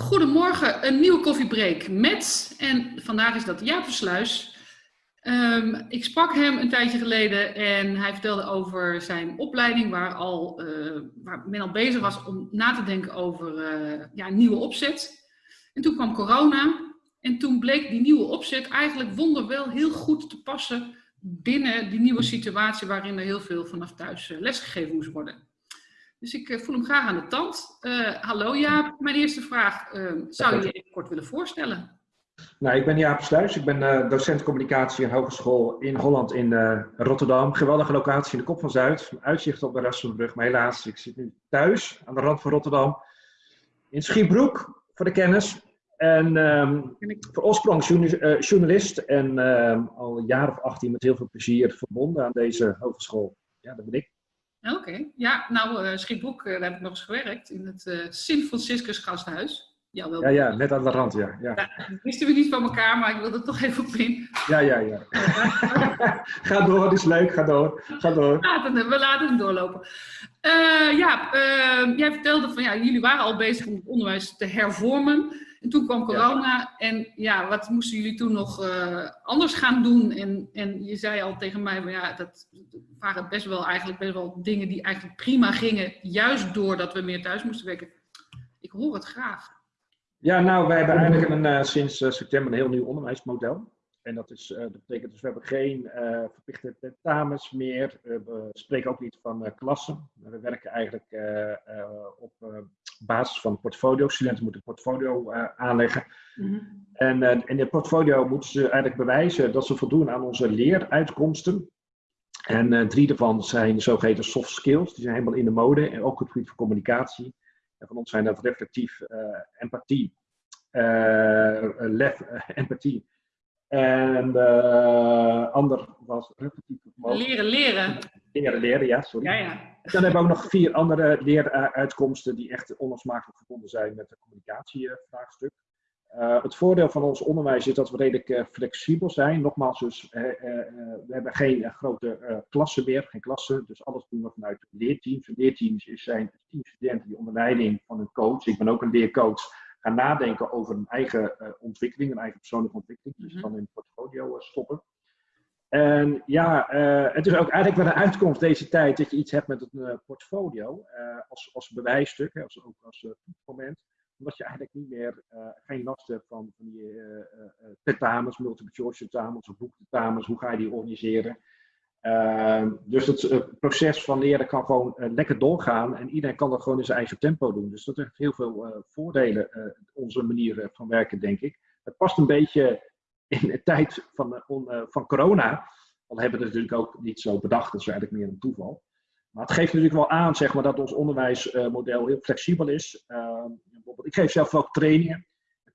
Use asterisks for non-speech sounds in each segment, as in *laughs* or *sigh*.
Goedemorgen, een nieuwe koffiebreak met, en vandaag is dat Jaap Versluis. Um, ik sprak hem een tijdje geleden en hij vertelde over zijn opleiding waar, al, uh, waar men al bezig was om na te denken over uh, ja, een nieuwe opzet. En toen kwam corona en toen bleek die nieuwe opzet eigenlijk wonderwel heel goed te passen binnen die nieuwe situatie waarin er heel veel vanaf thuis uh, lesgegeven moest worden. Dus ik voel hem graag aan de tand. hallo Jaap, mijn eerste vraag. Ehm, zou je je even kort willen voorstellen? Nou, ik ben Jaap Sluis. Ik ben uh, docent communicatie en hogeschool in Holland in Rotterdam. Geweldige locatie in de Kop van Zuid. Uitzicht op de Rassenbrug. Maar helaas, ik zit nu thuis aan de rand van Rotterdam. In Schiebroek, voor de kennis. En um, voor oorsprong journalist. En um, al een jaar of 18 met heel veel plezier verbonden aan deze hogeschool. Ja, dat ben ik. Oké, okay. ja, nou, uh, daar heb ik nog eens gewerkt in het Sint Franciscus Gasthuis. Ja, wel. Ja, ja, net aan de rand, ja. ja. ja wisten we niet van elkaar, maar ik wilde het toch even op in. Ja, ja, ja. *laughs* ga door, het is leuk, ga door. Ga door. We laten hem, we laten hem doorlopen. Uh, ja, uh, jij vertelde van ja, jullie waren al bezig om het onderwijs te hervormen. En toen kwam corona ja. en ja, wat moesten jullie toen nog uh, anders gaan doen? En, en je zei al tegen mij, maar ja, dat waren best wel eigenlijk best wel dingen die eigenlijk prima gingen, juist doordat we meer thuis moesten werken. Ik hoor het graag. Ja, nou, wij hebben eigenlijk een, uh, sinds uh, september een heel nieuw onderwijsmodel. En dat, is, uh, dat betekent dus, we hebben geen verplichte tentamens meer. we spreken ook niet van klassen. We werken eigenlijk op basis van portfolio. Studenten moeten een portfolio aanleggen. Mm -hmm. En in het portfolio moeten ze eigenlijk bewijzen dat ze voldoen aan onze leeruitkomsten. En drie daarvan zijn zogeheten soft skills. Die zijn helemaal in de mode. En ook op het gebied van communicatie. En van ons zijn dat reflectief, uh, empathie, uh, lef, empathie. En de ander was Leren, leren. Leren, leren, ja, sorry. Ja, ja. En dan hebben we ook nog vier andere leeruitkomsten die echt onlosmakelijk verbonden zijn met het communicatievraagstuk. Uh, het voordeel van ons onderwijs is dat we redelijk uh, flexibel zijn. Nogmaals, dus, uh, we hebben geen grote klassen meer, geen klassen. Dus alles doen we vanuit leerteams. leerteams zijn teamstudenten die onder leiding van een coach, ik ben ook een leercoach, gaan nadenken over een eigen ontwikkeling, een eigen persoonlijke ontwikkeling. Dus mm -hmm. dan in het portfolio stoppen. En ja, het is ook eigenlijk wel een uitkomst deze tijd dat je iets hebt met een portfolio als, als bewijsstuk, hè, als, ook als toetsmoment omdat je eigenlijk niet meer, geen last hebt van, van die tentamens, multiple choice tentamens of boektentamens, hoe ga je die organiseren. Ehm, dus het proces van leren kan gewoon lekker doorgaan en iedereen kan dat gewoon in zijn eigen tempo doen. Dus dat heeft heel veel voordelen, onze manier van werken, denk ik. Het past een beetje in de tijd van, van corona. Al hebben we het natuurlijk ook niet zo bedacht, dat is eigenlijk meer een toeval. Maar het geeft natuurlijk wel aan zeg maar, dat ons onderwijsmodel heel flexibel is. Uh, ik geef zelf ook trainingen.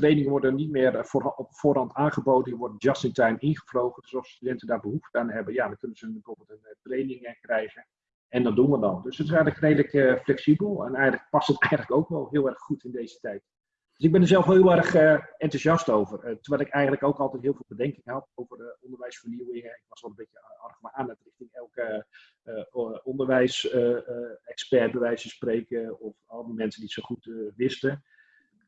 Trainingen worden niet meer eh, voor, op voorhand aangeboden, die worden just in time ingevlogen. Dus als studenten daar behoefte aan hebben, ja, dan kunnen ze bijvoorbeeld een eh, training krijgen. En dat doen we dan. Dus het is eigenlijk redelijk flexibel en eigenlijk past het *laughs* eigenlijk ook wel heel erg goed in deze tijd. Dus ik ben er zelf heel erg enthousiast over. Terwijl ik eigenlijk ook altijd heel veel bedenking had over de onderwijsvernieuwingen. Ik was wel een beetje argwanend richting elke onderwijsexpert bij wijze van spreken. Of al die mensen die het zo goed wisten.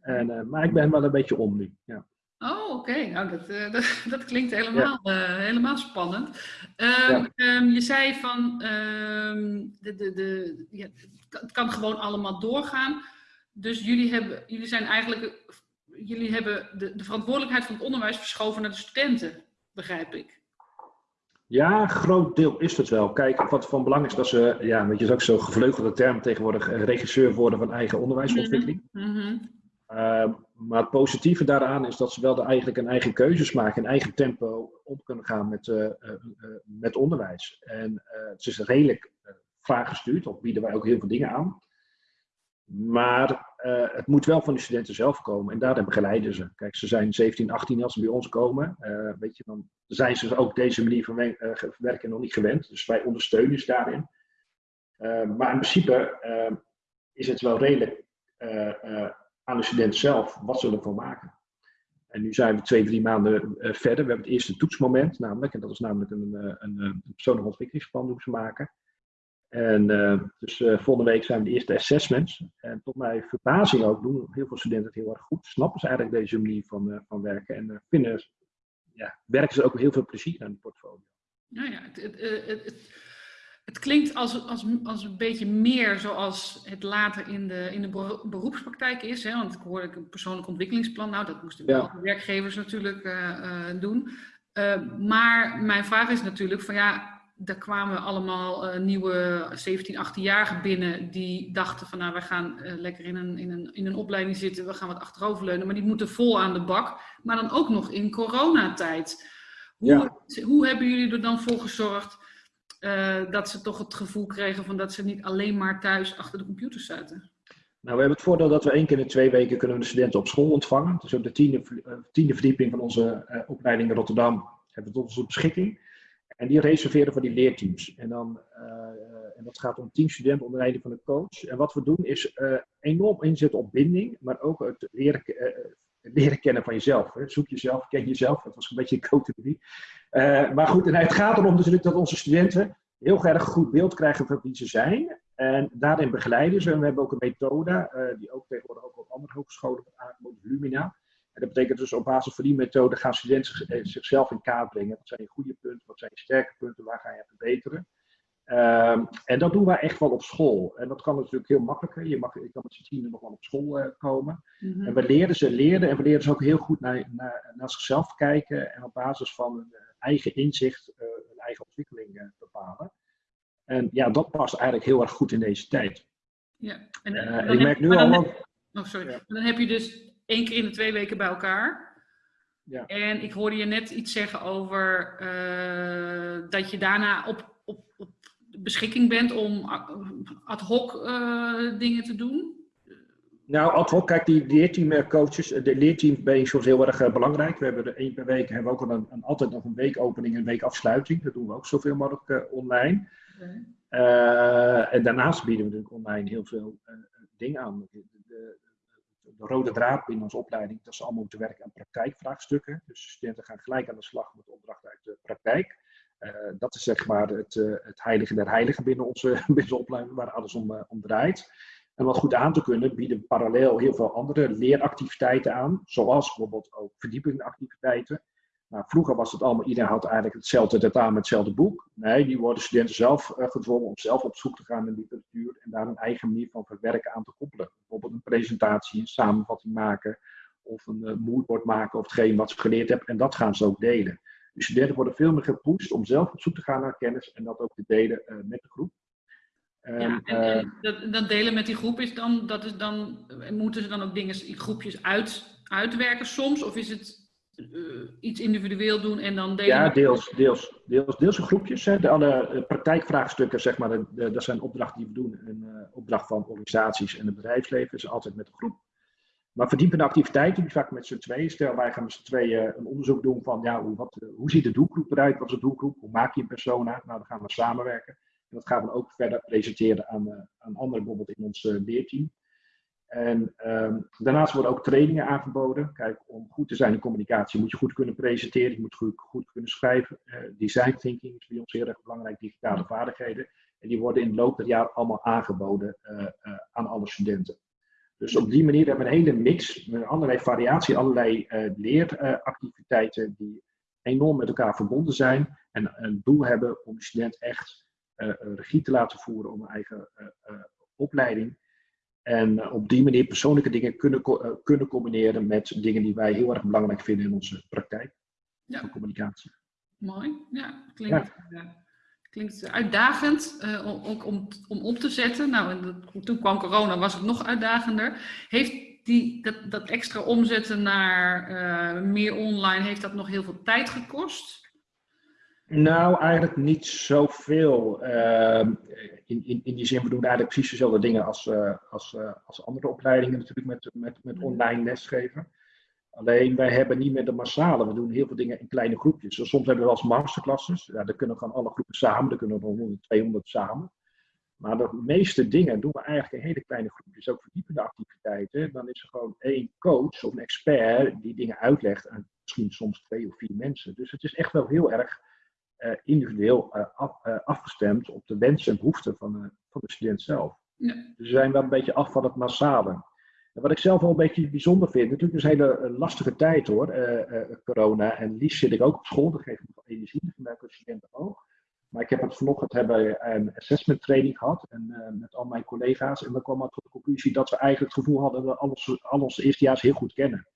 En, maar ik ben wel een beetje om nu. Ja. Oh, oké. Okay. Nou, dat, *laughs* dat, dat, klinkt helemaal, ja. helemaal spannend. Um, ja. um, je zei van, um, de, de, de, ja, het kan gewoon allemaal doorgaan. Dus jullie, hebben, jullie zijn eigenlijk, jullie hebben de, de verantwoordelijkheid van het onderwijs verschoven naar de studenten, begrijp ik. Ja, groot deel is het wel. Kijk, wat van belang is dat ze, ja, weet je, is ook zo'n gevleugelde term tegenwoordig, regisseur worden van eigen onderwijsontwikkeling. Mm -hmm. Uh, maar het positieve daaraan is dat ze wel de, eigenlijk een eigen keuzes maken, een eigen tempo om kunnen gaan met, uh, uh, met onderwijs. En het is redelijk vraaggestuurd, of bieden wij ook heel veel dingen aan. Maar het moet wel van de studenten zelf komen en daarin begeleiden ze. Kijk, ze zijn 17, 18 als ze bij ons komen. Weet je, dan zijn ze ook deze manier van werken nog niet gewend. Dus wij ondersteunen ze daarin. maar in principe is het wel redelijk aan de student zelf wat ze ervan maken. En nu zijn we twee, drie maanden verder. We hebben het eerste toetsmoment, namelijk, en dat is namelijk een, een, een persoonlijk ontwikkelingsplan doen ze maken. En dus volgende week zijn we de eerste assessments. En tot mijn verbazing ook doen heel veel studenten het heel erg goed. Snappen ze eigenlijk deze manier van, van werken. En vinden, ja, werken ze ook heel veel plezier aan het portfolio. Nou ja, het, het, het, het, klinkt als, als, als een beetje meer zoals het later in de, in de beroepspraktijk is. Hè? Want ik hoorde een persoonlijk ontwikkelingsplan. Nou, dat moesten ja. de werkgevers natuurlijk uh, doen. Uh, maar mijn vraag is natuurlijk van ja, daar kwamen allemaal nieuwe 17, 18-jarigen binnen die dachten van nou, wij gaan lekker in een, in, een, in een opleiding zitten, we gaan wat achteroverleunen, maar die moeten vol aan de bak. Maar dan ook nog in coronatijd. Hoe, hoe hebben jullie er dan voor gezorgd uh, dat ze toch het gevoel kregen van dat ze niet alleen maar thuis achter de computer zaten? Nou, we hebben het voordeel dat we één keer in twee weken kunnen de studenten op school ontvangen. Dus op de tiende, uh, tiende verdieping van onze uh, opleiding in Rotterdam hebben we tot onze beschikking. En die reserveren voor die leerteams. En, dan, en dat gaat om tien studenten onder leiding van de coach. En wat we doen is enorm inzetten op binding, maar ook het leren leren kennen van jezelf. Zoek jezelf, ken jezelf. Dat was een beetje een categorie. Uh, maar goed, en het gaat erom natuurlijk dat onze studenten heel erg goed beeld krijgen van wie ze zijn. En daarin begeleiden ze. En we hebben ook een methode, uh, die ook tegenwoordig ook op andere hogescholen wordt aangeboden, Lumina. En dat betekent dus op basis van die methode gaan studenten eh, zichzelf in kaart brengen. Wat zijn je goede punten, wat zijn je sterke punten, waar ga je verbeteren. Um, en dat doen wij echt wel op school. En dat kan natuurlijk heel makkelijker. Je, mag, je kan met z'n tienen nog wel op school uh, komen. Mm -hmm. En we leren ze leren en we leren ze ook heel goed naar, naar, naar zichzelf kijken. En op basis van hun eigen inzicht uh, hun eigen ontwikkeling uh, bepalen. En ja, dat past eigenlijk heel erg goed in deze tijd. Ja, en, en ik merk nu al. Dan, oh, sorry. Ja. Dan heb je dus één keer in de twee weken bij elkaar. Ja. En ik hoorde je net iets zeggen over dat je daarna op beschikking bent om ad hoc uh, dingen te doen? Nou, ad hoc, kijk, die leerteamcoaches, de leerteam ben je soms heel erg belangrijk. We hebben er één per week, hebben we ook een, een, altijd nog een weekopening en een weekafsluiting. Dat doen we ook zoveel mogelijk uh, online. Okay. en daarnaast bieden we natuurlijk online heel veel dingen aan. De, de, de, rode draad binnen onze opleiding, dat ze allemaal moeten werken aan praktijkvraagstukken. Dus studenten gaan gelijk aan de slag met opdrachten uit de praktijk. Uh, dat is zeg maar het, uh, het heilige der heiligen binnen onze, *laughs* binnen opleiding, waar alles om, uh, om draait. En wat goed aan te kunnen, bieden parallel heel veel andere leeractiviteiten aan, zoals bijvoorbeeld ook verdiepingactiviteiten. Nou, vroeger was het allemaal, iedereen had eigenlijk hetzelfde tentamen, hetzelfde boek. Nee, die worden studenten zelf gedwongen om zelf op zoek te gaan naar literatuur en daar een eigen manier van verwerken aan te koppelen. Bijvoorbeeld een presentatie, een samenvatting maken of een moodboard maken of hetgeen wat ze geleerd hebben en dat gaan ze ook delen. De studenten worden veel meer gepusht om zelf op zoek te gaan naar kennis en dat ook te delen uh, met de groep. Um, ja, en, en uh, dat, dat, delen met die groep is dan, dat is dan, moeten ze dan ook dingen in groepjes uit, uitwerken soms? Of is het uh, iets individueel doen en dan delen? Ja, deels, deels, deels, deels in groepjes. Hè. De, alle praktijkvraagstukken, zeg maar, de, de, dat zijn opdrachten die we doen. Een opdracht van organisaties en het bedrijfsleven is altijd met de groep. Maar verdiepende activiteiten, die vaak met z'n tweeën. Stel, wij gaan met z'n tweeën een onderzoek doen van ja, hoe, wat, hoe ziet de doelgroep eruit? Wat is de doelgroep? Hoe maak je een persona? Nou, dan gaan we samenwerken. En dat gaan we ook verder presenteren aan, uh, aan anderen, bijvoorbeeld in ons leerteam. En um, daarnaast worden ook trainingen aangeboden. Kijk, om goed te zijn in communicatie moet je goed kunnen presenteren, je moet goed, goed kunnen schrijven. Uh, design thinking is bij ons heel erg belangrijk, digitale vaardigheden. En die worden in de loop der jaren allemaal aangeboden aan alle studenten. Dus op die manier hebben we een hele mix, met allerlei variatie, allerlei uh, leeractiviteiten die enorm met elkaar verbonden zijn en een doel hebben om de student echt uh, regie te laten voeren om een eigen uh, opleiding. En op die manier persoonlijke dingen kunnen, kunnen combineren met dingen die wij heel erg belangrijk vinden in onze praktijk ja. van communicatie. Mooi, ja, klinkt. Ja klinkt uitdagend, uh, ook om, om op te zetten. Nou, en toen kwam corona, was het nog uitdagender. Heeft die, dat, dat extra omzetten naar uh, meer online, heeft dat nog heel veel tijd gekost? Nou, eigenlijk niet zoveel. Uh, in, in, in die zin, we doen eigenlijk precies dezelfde dingen als, uh, als, als andere opleidingen natuurlijk met, met, met mm. online lesgeven. Alleen wij hebben niet meer de massale. We doen heel veel dingen in kleine groepjes. Dus soms hebben we wel eens masterclasses. Ja, dan kunnen gewoon alle groepen samen. Dan kunnen we 100, 200 samen. Maar de meeste dingen doen we eigenlijk in hele kleine groepjes. Ook verdiepende activiteiten. Dan is er gewoon één coach of een expert die dingen uitlegt aan misschien soms twee of vier mensen. Dus het is echt wel heel erg individueel af, afgestemd op de wensen en behoeften van, van de student zelf. Ja. Dus we zijn wel een beetje af van het massale. En wat ik zelf wel een beetje bijzonder vind, natuurlijk is een hele lastige tijd hoor, corona. En liefst zit ik ook op school, dat geeft me energie, dat merken studenten ook. Maar ik heb het vanochtend hebben een assessment training gehad en, uh, met al mijn collega's. En we kwamen tot de conclusie dat we eigenlijk het gevoel hadden dat we alles, al onze eerstejaars heel goed kennen.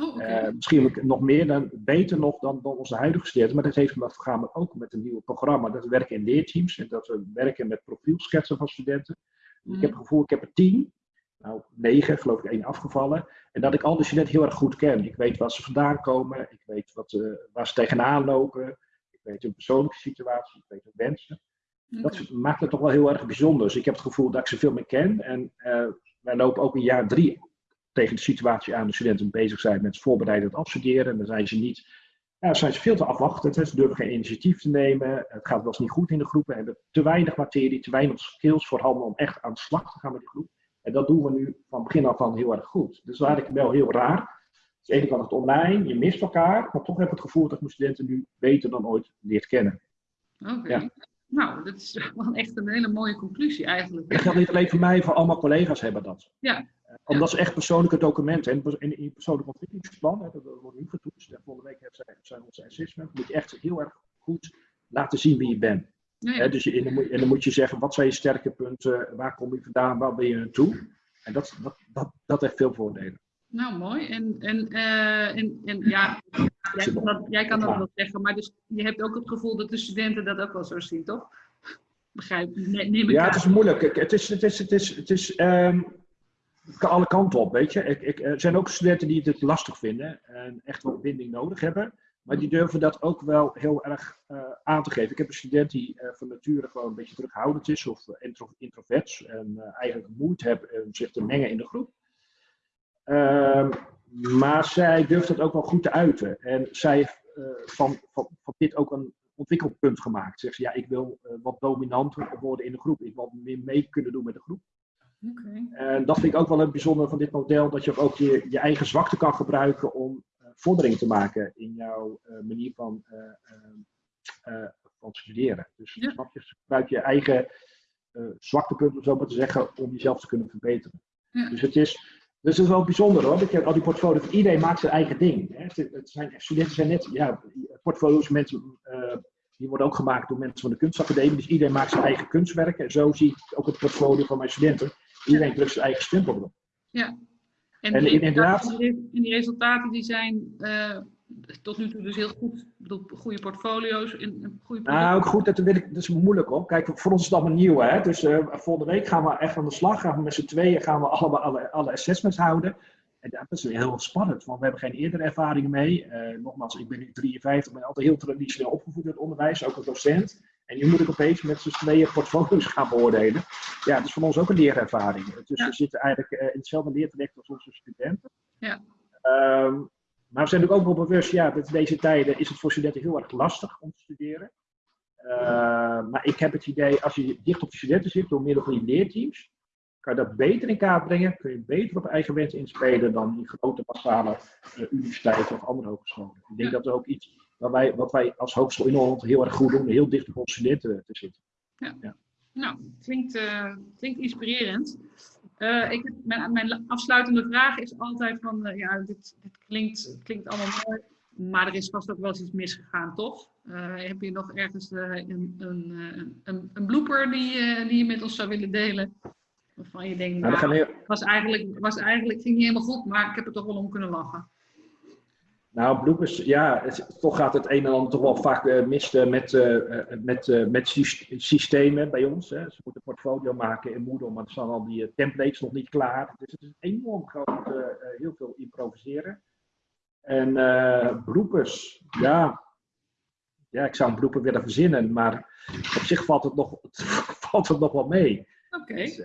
Oh, okay. uh, misschien nog meer dan, beter nog dan, dan onze huidige studenten. Maar dat heeft gaan ook met een nieuw programma. Dat we werken in leerteams en dat we werken met profielschetsen van studenten. Ik heb het gevoel, ik heb er tien, nou negen, geloof ik, één afgevallen. En dat ik al die studenten heel erg goed ken. Ik weet waar ze vandaan komen, ik weet wat, uh, waar ze tegenaan lopen weet hun persoonlijke situatie, ik weet hun wensen. Dat maakt het toch wel heel erg bijzonder. Dus ik heb het gevoel dat ik ze veel meer ken. En uh, wij lopen ook in jaar drie tegen de situatie aan de studenten bezig zijn met voorbereidend afstuderen. En dan zijn ze niet, ja, zijn ze veel te afwachtend. Ze durven geen initiatief te nemen. Het gaat wel eens niet goed in de groep. We hebben te weinig materie, te weinig skills voorhanden om echt aan de slag te gaan met die groep. En dat doen we nu van begin af aan heel erg goed. Dus dat ik wel heel raar. Dus aan de ene kant het online, je mist elkaar, maar toch heb ik het gevoel dat mijn studenten nu beter dan ooit leert kennen. Oké. Nou, dat is *laughs* wel echt een hele mooie conclusie eigenlijk. Dat geldt niet alleen voor mij, voor allemaal collega's hebben dat. Ja. Omdat ze echt persoonlijke documenten en in, je persoonlijk ontwikkelingsplan, hè, dat wordt nu getoetst. En volgende week hebben zij, onze assessment, moet je echt heel erg goed laten zien wie je bent. Dus je, en, dan moet, en, dan moet, je zeggen, wat zijn je sterke punten, waar kom je vandaan, waar ben je naartoe? En dat, dat, dat, dat heeft veel voordelen. Nou, mooi. En, en, uh, en, en ja, jij kan, dat, jij kan dat wel zeggen, maar dus je hebt ook het gevoel dat de studenten dat ook wel zo zien, toch? Begrijp neem ik Ja, het is moeilijk. Het is, het is, het is, het is um, alle kanten op, weet je. Ik, ik, er zijn ook studenten die het lastig vinden en echt wel binding nodig hebben. Maar die durven dat ook wel heel erg uh, aan te geven. Ik heb een student die uh, van nature gewoon een beetje terughoudend is of intro, introverts. En uh, eigenlijk moeite heeft om zich te mengen in de groep. Ehm, maar zij durft het ook wel goed te uiten. En zij heeft van, van, van dit ook een ontwikkelpunt gemaakt. Zegt ze, ja, ik wil wat dominanter worden in de groep. Ik wil meer mee kunnen doen met de groep. Okay. En dat vind ik ook wel een bijzonder van dit model, dat je ook je, je eigen zwakte kan gebruiken om vordering te maken in jouw manier van, van studeren. Dus ja. snap je, gebruik je eigen zwaktepunten, om zo maar te zeggen, om jezelf te kunnen verbeteren. Ja. Dus het is, dus dat is wel bijzonder hoor. Dat je al die portfolio's, iedereen maakt zijn eigen ding. Hè. Het zijn, studenten zijn net, ja, portfolio's, mensen, uh, die worden ook gemaakt door mensen van de kunstacademie. Dus iedereen maakt zijn eigen kunstwerken. En zo zie ik ook het portfolio van mijn studenten. Iedereen drukt zijn eigen stempel erop. Ja. En, en inderdaad. En die resultaten die zijn uh, tot nu toe dus heel goed. Ik bedoel, goede portfolio's. In, goede nou, ook goed, dat, weet ik, dat is moeilijk hoor. Kijk, voor ons is het allemaal nieuw. Hè? Dus uh, volgende week gaan we echt aan de slag. Gaan we met z'n tweeën gaan we allemaal alle, alle assessments houden. En dat is heel spannend, want we hebben geen eerdere ervaring mee. Uh, nogmaals, ik ben nu 53, ben altijd heel traditioneel opgevoed in het onderwijs, ook als docent. En nu moet ik opeens met z'n tweeën portfolio's gaan beoordelen. Ja, dat is voor ons ook een leerervaring. Dus ja. we zitten eigenlijk uh, in hetzelfde leertraject als onze studenten. Ja. Um, maar we zijn natuurlijk ook wel bewust, ja, dat in deze tijden is het voor studenten heel erg lastig om te studeren. Uh, maar ik heb het idee, als je dicht op de studenten zit, door middel van die leerteams, kan je dat beter in kaart brengen, kun je beter op eigen wens inspelen dan in grote massale uh, universiteiten of andere hogescholen. Ik denk dat er ook iets wat wij, wat wij als hogeschool in Holland heel erg goed doen, heel dicht op onze studenten te zitten. Ja. ja. Nou, klinkt, uh, klinkt inspirerend. Uh, ik, mijn, mijn, afsluitende vraag is altijd van, uh, ja, dit, dit klinkt, klinkt allemaal mooi, maar er is vast ook wel eens iets misgegaan, toch? Heb je nog ergens een, een, een, een blooper die, die je met ons zou willen delen? Waarvan je denkt, nou, nou was, eigenlijk, was eigenlijk, ging niet helemaal goed, maar ik heb er toch wel om kunnen lachen. Nou, bloepers, ja, toch gaat het een en ander toch wel vaak uh, mis uh, met, uh, met, met systemen bij ons. Hè. Ze moeten een portfolio maken in Moodle, maar er staan al die templates nog niet klaar. Dus het is enorm groot, heel veel improviseren. En bloepers, ja, ja, ik zou een blooper willen verzinnen, maar op zich valt het nog, *laughs* valt het nog wel mee. Oké. Okay. Dus,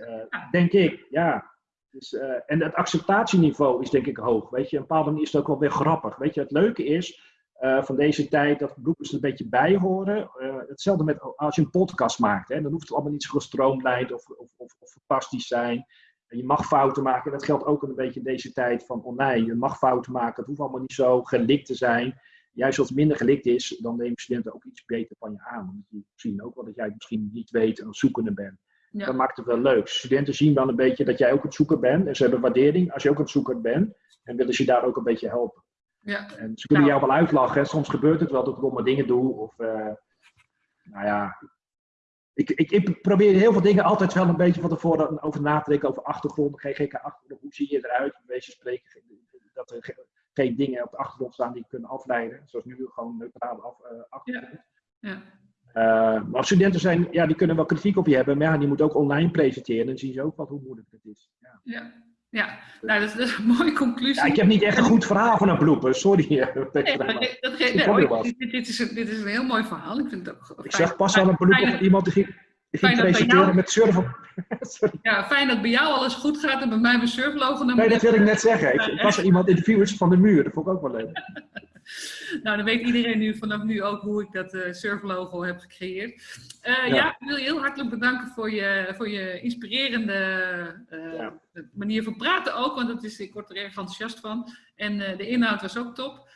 denk ik, ja. Dus, uh, en het acceptatieniveau is denk ik hoog. Weet je, een bepaalde manier is het ook wel weer grappig. Weet je, het leuke is uh, van deze tijd dat bloepers er een beetje bij horen. Uh, hetzelfde met als je een podcast maakt. Hè, dan hoeft het allemaal niet zo gestroomlijnd of, of, of, of fantastisch zijn. Je mag fouten maken. Dat geldt ook een beetje in deze tijd van online. Je mag fouten maken. Het hoeft allemaal niet zo gelikt te zijn. juist als het minder gelikt is, dan nemen studenten ook iets beter van je aan. Want die zien ook wel dat jij misschien niet weet en zoekende bent. Ja. Dat maakt het wel leuk. Studenten zien wel een beetje dat jij ook het zoeker bent. En ze hebben waardering als je ook het zoeker bent. En willen ze je daar ook een beetje helpen. Ja. En ze kunnen Nou. jou wel uitlachen. Soms gebeurt het wel dat ik domme dingen doe. Of, eh, nou ja. Ik, ik, ik probeer heel veel dingen altijd wel een beetje van tevoren over na te denken. Over achtergrond, GGK-achtergrond. Hoe zie je eruit? Wijze van spreken. Dat er ge- geen dingen op de achtergrond staan die je kunnen afleiden. Zoals nu gewoon neutrale af, eh, achtergrond. Ja. Eh, maar studenten zijn, ja, die kunnen wel kritiek op je hebben. Maar ja, die moeten ook online presenteren. En dan zien ze ook wat hoe moeilijk het is. Ja. Ja. ja. Nou, dat is, dat is een mooie conclusie. Ja, ik heb niet echt een goed verhaal van een blooper. Sorry. Nee, *laughs* dat ge- nee, dit, dit, is een, dit is een heel mooi verhaal. Ik vind het ook Ik zag pas al een fijn- op iemand die ging, die presenteren jou- met surfen. *laughs* Ja, fijn dat bij jou alles goed gaat en bij mij mijn surflogo naar Nee, dat wil ik net zeggen. Ik was er iemand interviewers van de muur. Dat vond ik ook wel leuk. *laughs* *laughs* Nou, dan weet iedereen nu vanaf nu ook hoe ik dat eh, surflogo heb gecreëerd. Eh, ja. Ja. ik wil je heel hartelijk bedanken voor je, voor je inspirerende eh, Ja. manier van praten ook, want dat is, ik word er erg enthousiast van. En de inhoud was ook top.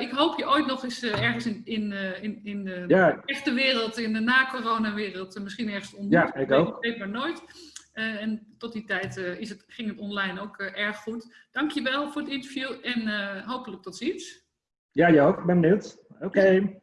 Ik hoop je ooit nog eens ergens in, in, in, in de Ja, echte wereld, in de na-corona-wereld, misschien ergens te ontmoeten. Ja, ik ook. weet maar nooit. En tot die tijd is het, ging het online ook erg goed. Dankjewel voor het interview en hopelijk tot ziens. Ja. Ik ben benieuwd. Oké.